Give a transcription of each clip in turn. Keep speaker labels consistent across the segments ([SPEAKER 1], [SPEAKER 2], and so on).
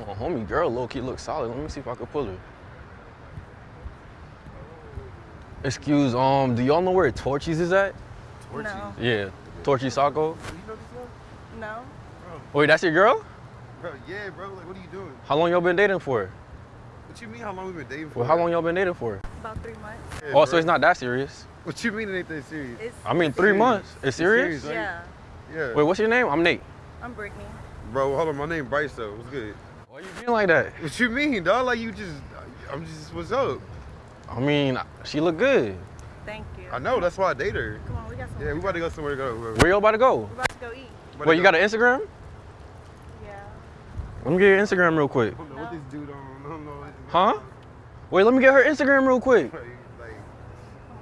[SPEAKER 1] Oh, homie girl, low key looks solid. Let me see if I can pull her. Excuse, um, do y'all know where Torchy's is at?
[SPEAKER 2] No.
[SPEAKER 1] Yeah, Torchy's Taco.
[SPEAKER 3] You know this girl?
[SPEAKER 2] No.
[SPEAKER 1] Wait, that's your girl?
[SPEAKER 3] Bro, yeah, bro. Like, what are you doing?
[SPEAKER 1] How long y'all been dating for?
[SPEAKER 3] What you mean? How long we been dating for?
[SPEAKER 1] Well, how long y'all been dating for?
[SPEAKER 2] About three months.
[SPEAKER 3] Yeah,
[SPEAKER 1] Oh, so it's not that serious.
[SPEAKER 3] What you mean it ain't that serious?
[SPEAKER 2] It's
[SPEAKER 1] I mean, three
[SPEAKER 3] serious.
[SPEAKER 1] months. It's serious?
[SPEAKER 3] serious, right?
[SPEAKER 2] yeah.
[SPEAKER 3] Yeah.
[SPEAKER 1] Wait, what's your name? I'm Nate.
[SPEAKER 2] I'm Brittany.
[SPEAKER 3] Bro, hold on. My name Bryce though. What's good?
[SPEAKER 1] Why you being like that?
[SPEAKER 3] What you mean, dog? Like you just, I'm just, what's up?
[SPEAKER 1] I mean, she look good.
[SPEAKER 2] Thank you.
[SPEAKER 3] I know. That's why I date her.
[SPEAKER 2] Come on, we got some.
[SPEAKER 3] Yeah, we about to go somewhere to go. We're
[SPEAKER 1] Where y'all about to go?
[SPEAKER 2] We're about to go eat.
[SPEAKER 3] about to
[SPEAKER 1] Wait, you
[SPEAKER 3] go-
[SPEAKER 1] got an Instagram?
[SPEAKER 2] Yeah.
[SPEAKER 1] Let me get your Instagram real quick.
[SPEAKER 3] I don't know what this dude on. I don't know.
[SPEAKER 1] Huh? Wait, let me get her Instagram real quick.
[SPEAKER 3] Like, like,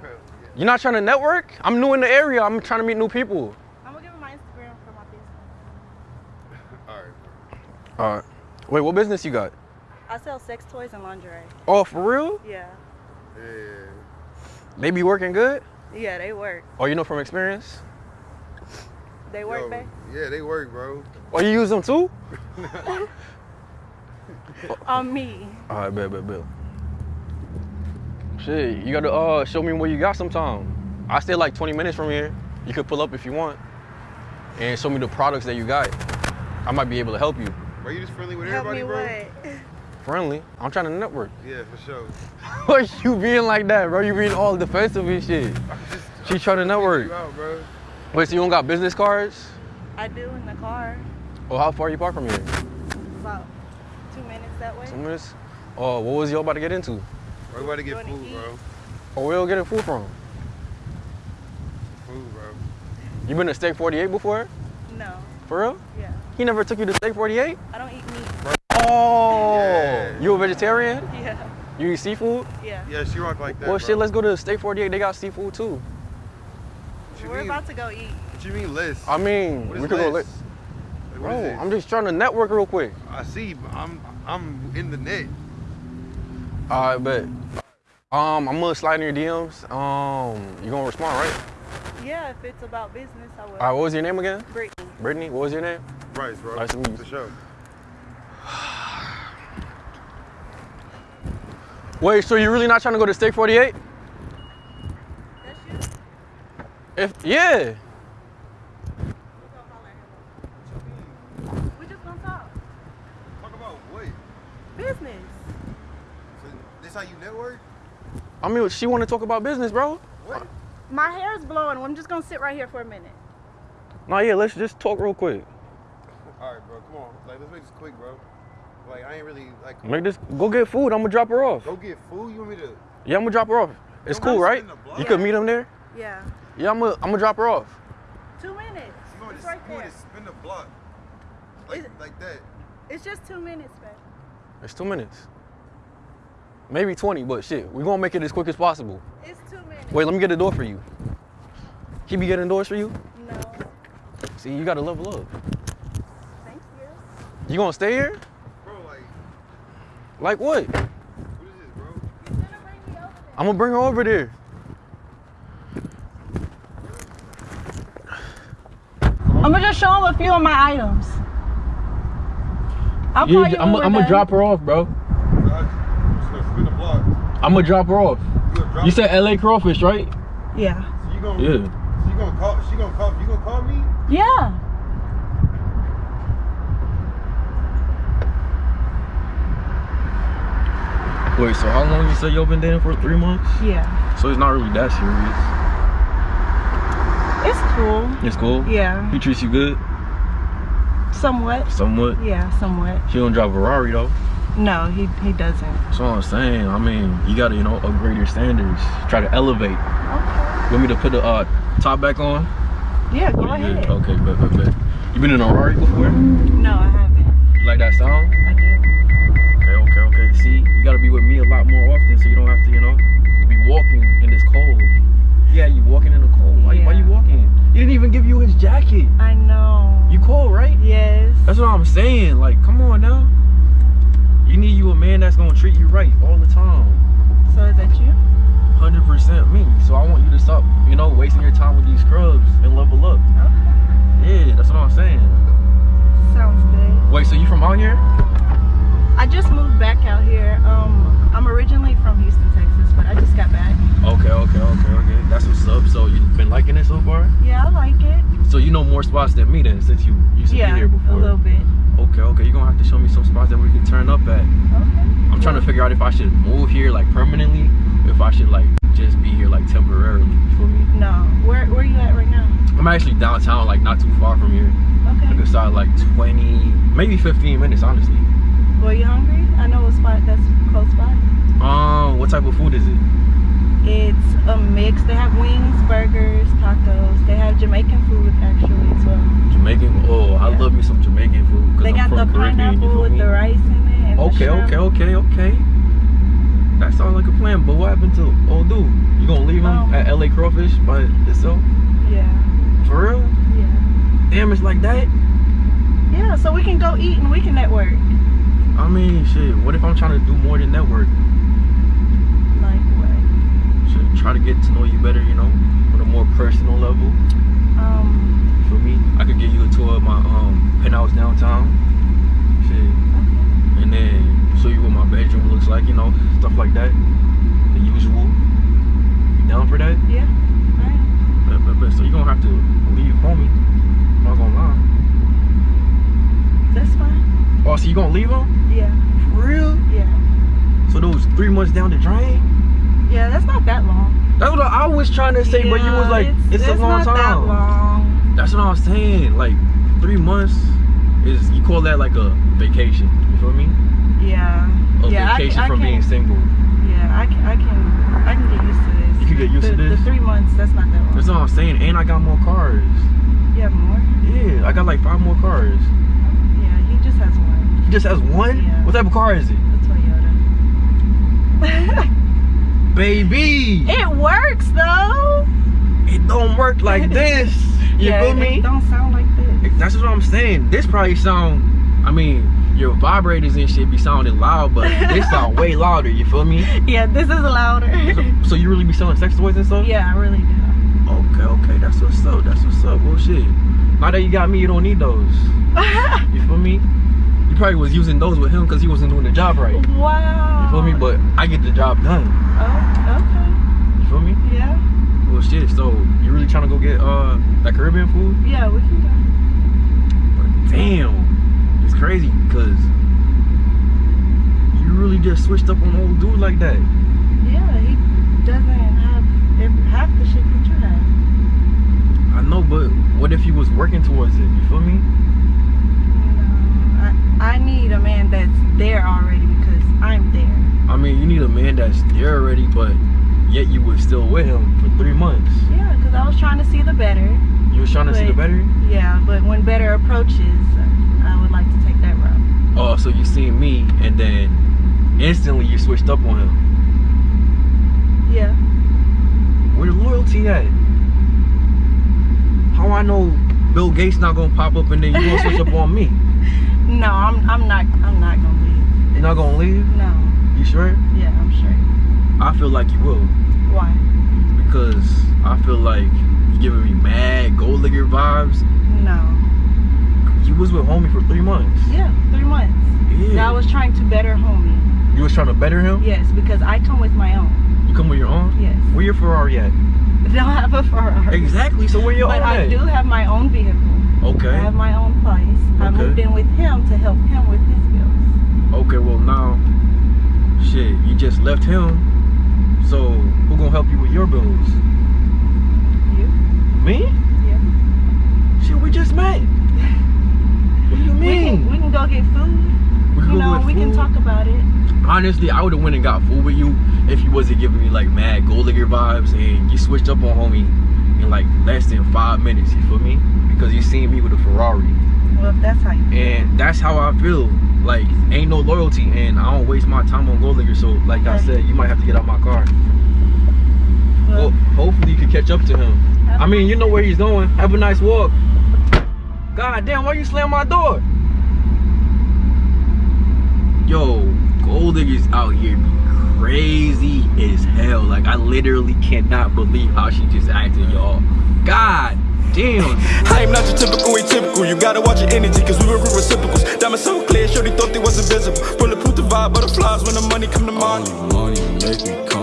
[SPEAKER 3] yeah.
[SPEAKER 1] You're not trying to network? I'm new in the area. I'm trying to meet new people.
[SPEAKER 2] I'm gonna give him my Instagram for my business.
[SPEAKER 3] All right.
[SPEAKER 1] All right. Wait, what business you got?
[SPEAKER 2] I sell sex toys and lingerie.
[SPEAKER 1] Oh, for real?
[SPEAKER 2] Yeah.
[SPEAKER 3] Yeah.
[SPEAKER 1] They be working good?
[SPEAKER 2] Yeah, they work.
[SPEAKER 1] Oh, you know from experience?
[SPEAKER 2] They work,
[SPEAKER 3] Yo,
[SPEAKER 2] babe.
[SPEAKER 3] Yeah, they work, bro.
[SPEAKER 1] Oh, you use them too?
[SPEAKER 2] On me.
[SPEAKER 1] All right, bet, bet, bet. Shit, you gotta uh show me what you got sometime. I stay like 20 minutes from here. You could pull up if you want, and show me the products that you got. I might be able to help you.
[SPEAKER 3] Bro, you just friendly with
[SPEAKER 2] Help
[SPEAKER 3] everybody,
[SPEAKER 2] me
[SPEAKER 3] bro?
[SPEAKER 2] what?
[SPEAKER 1] Friendly. I'm trying to network.
[SPEAKER 3] Yeah, for sure.
[SPEAKER 1] Why you being like that, bro? You being all defensive and shit.
[SPEAKER 3] I'm just,
[SPEAKER 1] She trying to network.
[SPEAKER 3] you out, bro.
[SPEAKER 1] Wait, so you don't got business cards?
[SPEAKER 2] I do in the car.
[SPEAKER 1] Oh, how far you park from here?
[SPEAKER 2] About two minutes that way.
[SPEAKER 1] Two minutes. Oh, what was y'all about to get into?
[SPEAKER 3] We're about to get
[SPEAKER 2] Doing
[SPEAKER 3] food,
[SPEAKER 2] heat.
[SPEAKER 3] bro.
[SPEAKER 1] Oh, where y'all getting food from?
[SPEAKER 3] Food, bro.
[SPEAKER 1] You been to Steak 48 before?
[SPEAKER 2] No.
[SPEAKER 1] For real?
[SPEAKER 2] Yeah.
[SPEAKER 1] He never took you to Steak 48?
[SPEAKER 2] I don't eat meat.
[SPEAKER 1] Oh,
[SPEAKER 3] Yeah.
[SPEAKER 1] you a vegetarian?
[SPEAKER 2] Yeah.
[SPEAKER 1] You eat seafood?
[SPEAKER 2] Yeah.
[SPEAKER 3] Yeah, she rock like that.
[SPEAKER 1] well,
[SPEAKER 3] bro.
[SPEAKER 1] shit, let's go to Steak 48. They got seafood too.
[SPEAKER 2] We're
[SPEAKER 3] mean?
[SPEAKER 2] about to go eat.
[SPEAKER 3] What you mean list?
[SPEAKER 1] I mean, we could go
[SPEAKER 3] list. Like,
[SPEAKER 1] Bro, I'm just trying to network real quick.
[SPEAKER 3] I see. but I'm I'm in the net.
[SPEAKER 1] All right, bet. Um, I'm gonna slide in your DMs. Um, you gonna respond, right?
[SPEAKER 2] Yeah, if it's about business, I will.
[SPEAKER 1] All right, what was your name again?
[SPEAKER 2] Brittany.
[SPEAKER 1] Brittany. What was your name?
[SPEAKER 3] Bryce, bro.
[SPEAKER 1] Nice to meet you.
[SPEAKER 3] For sure.
[SPEAKER 1] Wait, so you're really not trying to go to Steak 48?
[SPEAKER 2] That's you?
[SPEAKER 1] If yeah.
[SPEAKER 2] We just gonna talk.
[SPEAKER 3] Talk about what?
[SPEAKER 2] Business.
[SPEAKER 3] So this how you network?
[SPEAKER 1] I mean, she want to talk about business, bro.
[SPEAKER 3] What?
[SPEAKER 2] My hair's blowing. I'm just gonna sit right here for a minute.
[SPEAKER 1] Nah, yeah, let's just talk real quick.
[SPEAKER 3] All right, bro. Come on. Like, let's make this quick, bro. Like, I ain't really like.
[SPEAKER 1] Make this. Go get food. I'm gonna drop her off.
[SPEAKER 3] Go get food. You want me to?
[SPEAKER 1] Yeah, I'm gonna drop her off. It's
[SPEAKER 3] Don't
[SPEAKER 1] cool, right?
[SPEAKER 3] spin the block.
[SPEAKER 1] You could meet him there.
[SPEAKER 2] Yeah.
[SPEAKER 1] Yeah, I'm gonna. I'm gonna drop her off.
[SPEAKER 2] Two minutes.
[SPEAKER 3] You want
[SPEAKER 2] It's
[SPEAKER 3] to?
[SPEAKER 2] right
[SPEAKER 3] you
[SPEAKER 2] there.
[SPEAKER 3] to spin the block? Like,
[SPEAKER 2] Is it-
[SPEAKER 3] like that.
[SPEAKER 2] It's just two minutes, babe.
[SPEAKER 1] It's two minutes. Maybe 20, but shit, we gonna make it as quick as possible.
[SPEAKER 2] It's two minutes.
[SPEAKER 1] Wait, let me get a door for you. He be getting doors for you?
[SPEAKER 2] No.
[SPEAKER 1] See, you gotta level up.
[SPEAKER 2] Thank you.
[SPEAKER 1] You gonna stay here?
[SPEAKER 3] Bro, like,
[SPEAKER 1] Like what?
[SPEAKER 3] what is this, bro?
[SPEAKER 2] You're gonna bring me over there.
[SPEAKER 1] I'm gonna bring her over there.
[SPEAKER 2] I'm gonna just show him a few of my items. I'll
[SPEAKER 1] Yeah,
[SPEAKER 2] call you
[SPEAKER 1] I'm,
[SPEAKER 2] when we're
[SPEAKER 1] I'm gonna drop her off, bro.
[SPEAKER 3] Got you. I'm just gonna spin the block.
[SPEAKER 1] I'm gonna drop her off.
[SPEAKER 3] You gonna drop
[SPEAKER 1] You said LA crawfish, right?
[SPEAKER 2] Yeah.
[SPEAKER 3] So you gonna?
[SPEAKER 1] Yeah.
[SPEAKER 3] So you gonna call? She gonna call? You gonna call me?
[SPEAKER 2] Yeah.
[SPEAKER 1] Wait, so how long you say y'all been dating for? Three months?
[SPEAKER 2] Yeah.
[SPEAKER 1] So it's not really that serious.
[SPEAKER 2] It's cool.
[SPEAKER 1] It's cool.
[SPEAKER 2] Yeah.
[SPEAKER 1] He treats you good,
[SPEAKER 2] Somewhat.
[SPEAKER 1] somewhat.
[SPEAKER 2] Yeah, somewhat.
[SPEAKER 1] She don't drive a Ferrari though.
[SPEAKER 2] No, he he doesn't.
[SPEAKER 1] That's what I'm saying. I mean, you gotta, you know, upgrade your standards. Try to elevate.
[SPEAKER 2] Okay.
[SPEAKER 1] You want me to put the uh, top back on?
[SPEAKER 2] Yeah, go
[SPEAKER 1] Or
[SPEAKER 2] ahead.
[SPEAKER 1] Okay, bet, bet, bet. You been in a Ferrari before?
[SPEAKER 2] No, I haven't.
[SPEAKER 1] You like that song?
[SPEAKER 2] I do.
[SPEAKER 1] Okay, okay, okay. See, you gotta be with me a lot more often so you don't have to, you know, be walking in this cold. Yeah, you walking in the cold. Why, why you walking? He didn't even give you his jacket.
[SPEAKER 2] I know.
[SPEAKER 1] You cold, right?
[SPEAKER 2] Yes.
[SPEAKER 1] That's what I'm saying. Like, come on now. You need you a man that's gonna treat you right all the time.
[SPEAKER 2] So is that you?
[SPEAKER 1] 100% me. So I want you to stop, you know, wasting your time with these scrubs and level up.
[SPEAKER 2] Okay.
[SPEAKER 1] Yeah, that's what I'm saying.
[SPEAKER 2] Sounds good.
[SPEAKER 1] Wait, so you from out here?
[SPEAKER 2] I just moved back out here. Um, I'm originally from Houston, Texas, but I just got back.
[SPEAKER 1] Okay, okay, okay, okay. That's what's up. So you've been liking it so far?
[SPEAKER 2] Yeah, I like it.
[SPEAKER 1] So you know more spots than me then, since you used to
[SPEAKER 2] yeah,
[SPEAKER 1] be here before.
[SPEAKER 2] a little bit.
[SPEAKER 1] Okay, okay. You're gonna have to show me some spots that we can turn up at.
[SPEAKER 2] Okay.
[SPEAKER 1] I'm trying to figure out if I should move here like permanently, if I should like just be here like temporarily. You feel me?
[SPEAKER 2] No, where where are you at right now?
[SPEAKER 1] I'm actually downtown, like not too far from here.
[SPEAKER 2] Okay.
[SPEAKER 1] Like aside like 20, maybe 15 minutes, honestly.
[SPEAKER 2] Well, you hungry? I know a spot that's close by.
[SPEAKER 1] Um, what type of food is it?
[SPEAKER 2] It's a mix. They have wings, burgers, tacos. They have Jamaican food actually as well.
[SPEAKER 1] Jamaican. Oh, I love me some Jamaican food.
[SPEAKER 2] They
[SPEAKER 1] I'm
[SPEAKER 2] got the
[SPEAKER 1] Caribbean,
[SPEAKER 2] pineapple with
[SPEAKER 1] me?
[SPEAKER 2] the rice in it.
[SPEAKER 1] Okay, okay, okay, okay. That sounds like a plan. But what happened to old dude? You gonna leave him
[SPEAKER 2] Um,
[SPEAKER 1] at LA Crawfish by itself?
[SPEAKER 2] Yeah,
[SPEAKER 1] For real?
[SPEAKER 2] yeah,
[SPEAKER 1] Damn, it's like that.
[SPEAKER 2] yeah. So we can go eat and we can network.
[SPEAKER 1] I mean, shit. What if I'm trying to do more than network?
[SPEAKER 2] Like what?
[SPEAKER 1] Should try to get to know you better, you know, on a more personal level.
[SPEAKER 2] Um.
[SPEAKER 1] For me, I could give you a tour of my um penthouse downtown. Shit. And then show you what my bedroom looks like, you know, stuff like that. The usual. You down for that?
[SPEAKER 2] Yeah. I am.
[SPEAKER 1] Bet, bet. So you're gonna have to leave homie. I'm not gonna lie.
[SPEAKER 2] That's fine.
[SPEAKER 1] Oh, so you gonna leave him?
[SPEAKER 2] Yeah.
[SPEAKER 1] For real?
[SPEAKER 2] Yeah.
[SPEAKER 1] So those three months down the drain?
[SPEAKER 2] Yeah. That's not that long.
[SPEAKER 1] That's what I was trying to say, but you was like, it's, a long time.
[SPEAKER 2] that long.
[SPEAKER 1] That's what I was saying. Like three months is you call that like a vacation. You feel me?
[SPEAKER 2] Yeah.
[SPEAKER 1] A
[SPEAKER 2] yeah.
[SPEAKER 1] Vacation
[SPEAKER 2] can- I
[SPEAKER 1] from being single.
[SPEAKER 2] Yeah. I can. I can. I can get used to this.
[SPEAKER 1] You can get used
[SPEAKER 2] the,
[SPEAKER 1] to this?
[SPEAKER 2] The three months. That's not that long.
[SPEAKER 1] That's what I'm saying. And I got more cars.
[SPEAKER 2] You have more?
[SPEAKER 1] Yeah, I got like five more cars.
[SPEAKER 2] Yeah. He just has one.
[SPEAKER 1] He just has one?
[SPEAKER 2] Yeah.
[SPEAKER 1] What type of car is it?
[SPEAKER 2] A Toyota.
[SPEAKER 1] Baby!
[SPEAKER 2] it works though.
[SPEAKER 1] It don't work like this. You
[SPEAKER 2] yeah,
[SPEAKER 1] feel me?
[SPEAKER 2] It don't sound like this.
[SPEAKER 1] That's what I'm saying. This probably sound, I mean, your vibrators and shit be sounding loud, but this sound way louder, you feel me?
[SPEAKER 2] Yeah. This is louder.
[SPEAKER 1] So, so you really be selling sex toys and stuff?
[SPEAKER 2] yeah. I really do.
[SPEAKER 1] Okay, okay, that's what's up. That's what's up. Well, shit. Now that you got me, you don't need those. You feel me? You probably was using those with him because he wasn't doing the job right. You
[SPEAKER 2] wow.
[SPEAKER 1] feel me? But I get the job done.
[SPEAKER 2] Oh. okay.
[SPEAKER 1] You feel me?
[SPEAKER 2] Yeah.
[SPEAKER 1] Well, shit. So you really trying to go get uh that Caribbean food?
[SPEAKER 2] Yeah. We can go.
[SPEAKER 1] But damn, it's crazy because you really just switched up on old dude like that.
[SPEAKER 2] Yeah. He doesn't have half the shit that you have.
[SPEAKER 1] I know, but what if he was working towards it? You feel me?
[SPEAKER 2] I need a man that's there already because I'm there.
[SPEAKER 1] I mean, you need a man that's there already, but yet you was still with him for three months.
[SPEAKER 2] Yeah. Because I was trying to see the better.
[SPEAKER 1] You was trying to see the better?
[SPEAKER 2] Yeah. But when better approaches, I would like to take that route.
[SPEAKER 1] Oh, so you seen me and then instantly you switched up on him.
[SPEAKER 2] Yeah.
[SPEAKER 1] Where the loyalty at? How I know Bill Gates not gonna pop up and then you gonna switch up on me?
[SPEAKER 2] No, I'm I'm not I'm not gonna leave.
[SPEAKER 1] You're not gonna leave?
[SPEAKER 2] No.
[SPEAKER 1] You sure?
[SPEAKER 2] Yeah, I'm sure.
[SPEAKER 1] I feel like you will.
[SPEAKER 2] Why?
[SPEAKER 1] Because I feel like you're giving me mad gold digger vibes.
[SPEAKER 2] No.
[SPEAKER 1] You was with homie for three months.
[SPEAKER 2] Yeah, three months.
[SPEAKER 1] Yeah.
[SPEAKER 2] I was trying to better homie.
[SPEAKER 1] you was trying to better him?
[SPEAKER 2] Yes, because I come with my own.
[SPEAKER 1] You come with your own?
[SPEAKER 2] Yes.
[SPEAKER 1] Where your Ferrari at?
[SPEAKER 2] I don't have a Ferrari.
[SPEAKER 1] Exactly. So where your
[SPEAKER 2] But
[SPEAKER 1] own
[SPEAKER 2] I
[SPEAKER 1] at?
[SPEAKER 2] do have my own vehicle.
[SPEAKER 1] Okay.
[SPEAKER 2] I have my own place. I
[SPEAKER 1] Okay.
[SPEAKER 2] moved in with him to help him with his bills.
[SPEAKER 1] Okay, well now, shit, you just left him. So who gonna help you with your bills?
[SPEAKER 2] You?
[SPEAKER 1] Me?
[SPEAKER 2] Yeah.
[SPEAKER 1] Shit, we just met. What do you
[SPEAKER 2] We
[SPEAKER 1] mean?
[SPEAKER 2] can we can go get food.
[SPEAKER 1] We can
[SPEAKER 2] you know, we can talk about it.
[SPEAKER 1] Honestly, I would have went and got food with you if you wasn't giving me like mad gold digger vibes and you switched up on homie in like less than five minutes. You feel me? Because you seen me with a Ferrari,
[SPEAKER 2] Well, if that's how you feel.
[SPEAKER 1] and that's how I feel. Like ain't no loyalty, and I don't waste my time on gold digger. So like I said, you might have to get out my car. Well,
[SPEAKER 2] Well,
[SPEAKER 1] hopefully you can catch up to him. I mean, you know where he's going. Have a nice walk. God damn, why you slam my door? Yo, gold diggers out here be crazy as hell. Like, I literally cannot believe how she just acted, y'all. God damn.
[SPEAKER 4] I am not your typical atypical. You gotta watch your energy, cause we were reciprocals. Diamonds so clear, shorty thought they was invisible. Bulletproof the vibe, butterflies when the money come to mind.
[SPEAKER 5] Only money make me